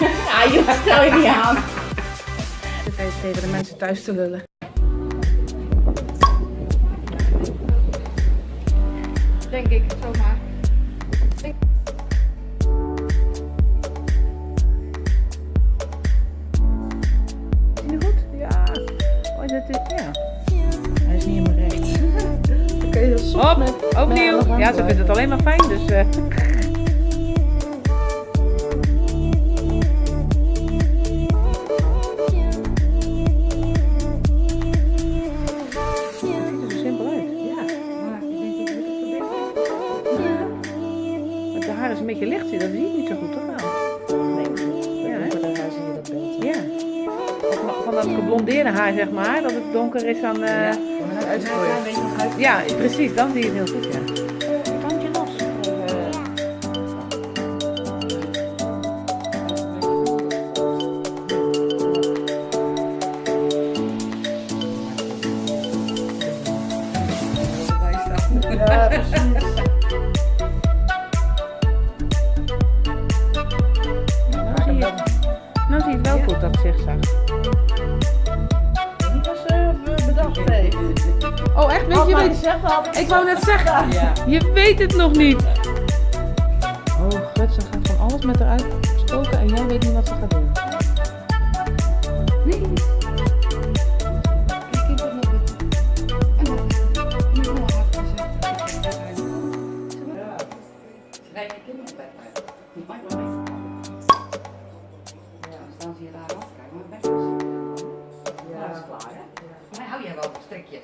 Ja, joh, stel je niet aan. Zit even tegen de mensen thuis te lullen. Denk ik, zomaar. Oh, ja. Hij is niet helemaal recht. Dan kun je dat Hop, opnieuw. Ja, ze vindt het alleen maar fijn, dus... eh. Dat geblondeerde haar, zeg maar, dat het donker is dan... eh, Ja, precies, dan zie je het heel goed, ja. Kantje los. Ja, precies. Nou zie je, nou zie je het wel goed, dat zigzag. Oh, echt? Weet je, weet, had ik wou net zeggen, Ja. je weet het nog niet. Oh, gut, ze gaat van alles met haar uitstoken en jij weet niet wat ze gaat doen. Maar hou jij wel van strikjes?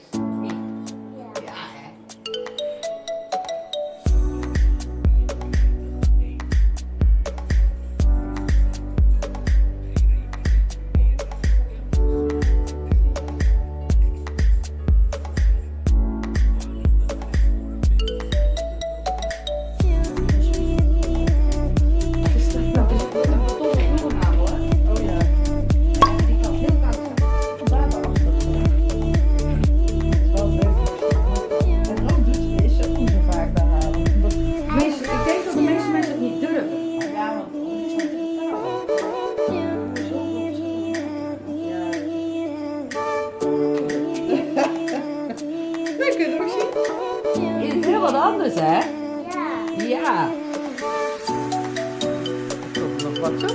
Ja. Komt er nog wat zo?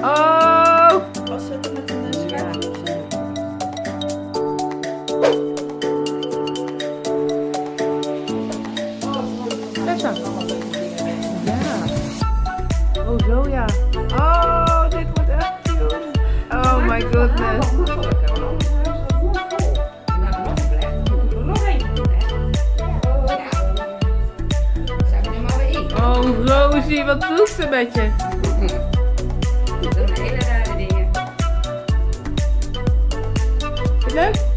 Oh! Was het met een schermpje of zo? Tessa. Ja. Oh, zo ja. Oh, dit wordt echt cute. Oh my goodness. Wat doet ze met je? Zijn hele rare dingen. Is het leuk?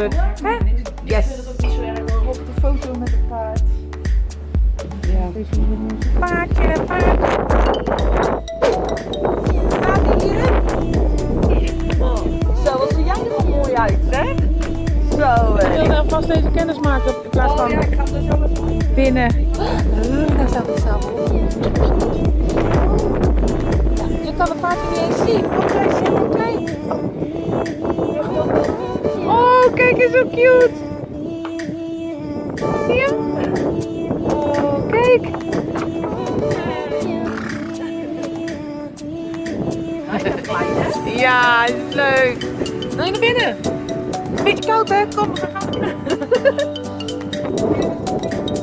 Goedgekeurd. Hè? Ik Yes. vind het ook niet zo erg hoor, op de foto met het paard. Ja, paardje, paardje. Staat die hierin? Zo, wat zie jij er wel mooi uit, hè? Zo, Ik wilde alvast even kennis maken in plaats Oh van ja, ik ga er zo binnen. Daar staat het zelf op. Je kan het paardje niet eens zien, hij heel klein. Oh, kijk eens zo cute. Zie je? Oh, kijk. Ja, is leuk. Wil je naar binnen? Beetje koud hè? Kom, we gaan.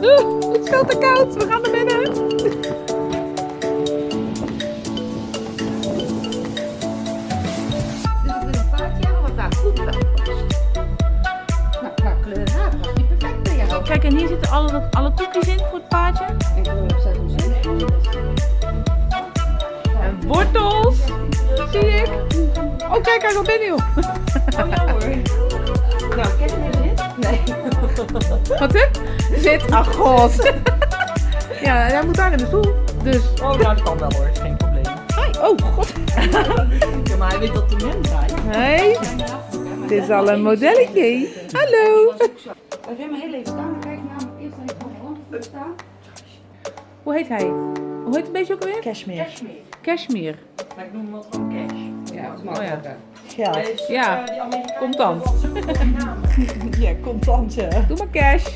Oeh, goed veel te koud. We gaan naar binnen. En hier zitten alle, alle koekjes in voor het paardje. Ik wil hem zelf zien. En wortels. Zie ik. Oh, kijk, hij gaat binnen, joh. Oh ja hoor. Nou, kijk meer zit. Nee. Wat, hè? Zit. Ach, god. Ja, hij moet daar in de stoel. Dus. Oh, nou, dat kan wel hoor. Is geen probleem. Hi. Oh, god. Ja, maar hij weet dat de mens draait. Hey. Dit is al een modelletje. Hallo. Heel even staan. Hoe heet hij? Hoe heet het beetje ook weer? Cashmere. Cashmere. Cashmere. Maar ik noem hem wat gewoon cash. Ja, dat is. Oh ja, ja. Eh, contant. ja, contantje. Doe maar cash.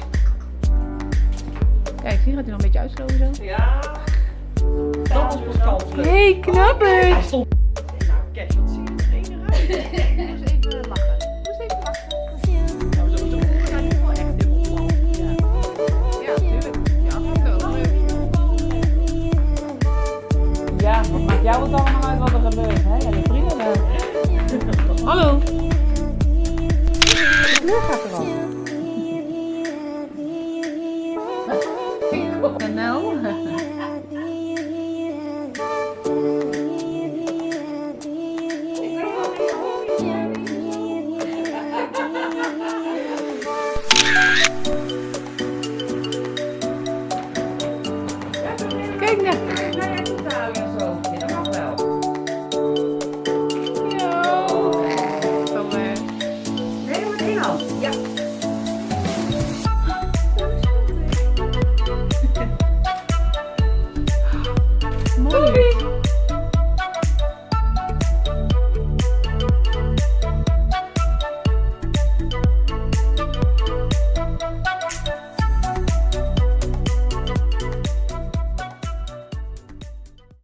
Kijk, zie gaat hij nog een beetje uitstoten zo? Ja. Dat is pas kans. Hé, hey, knappers! Oh, nou, cash, wat zie je er?